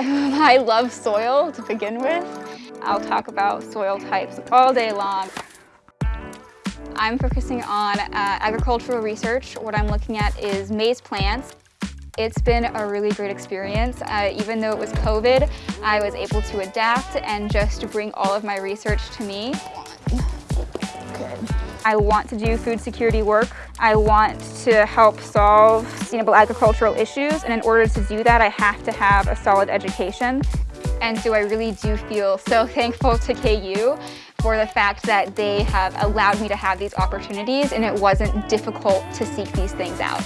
I love soil to begin with. I'll talk about soil types all day long. I'm focusing on uh, agricultural research. What I'm looking at is maize plants. It's been a really great experience. Uh, even though it was COVID, I was able to adapt and just bring all of my research to me. I want to do food security work. I want to help solve sustainable agricultural issues, and in order to do that, I have to have a solid education. And so I really do feel so thankful to KU for the fact that they have allowed me to have these opportunities and it wasn't difficult to seek these things out.